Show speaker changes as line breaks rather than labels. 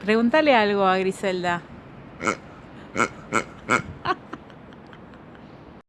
Pregúntale algo a Griselda.